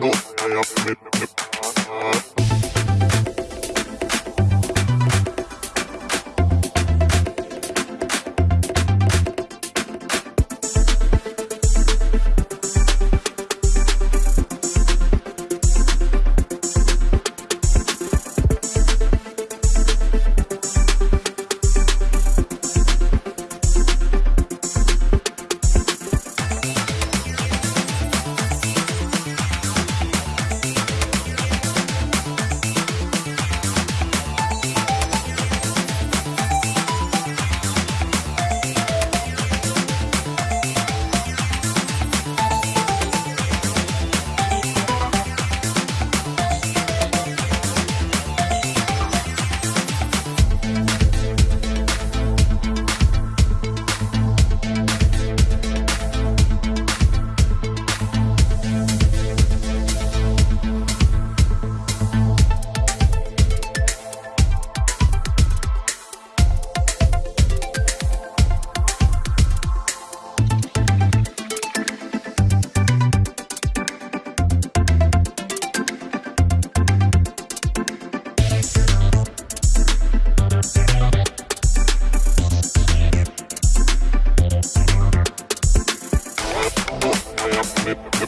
Nope. You.